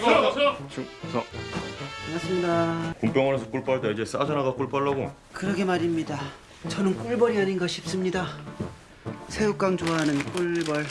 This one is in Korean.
충성. 반갑습니다. 군병원에서 꿀 빨다 이제 싸전화가 꿀 빨라고. 그러게 말입니다. 저는 꿀벌이 아닌가 싶습니다. 새우깡 좋아하는 꿀벌.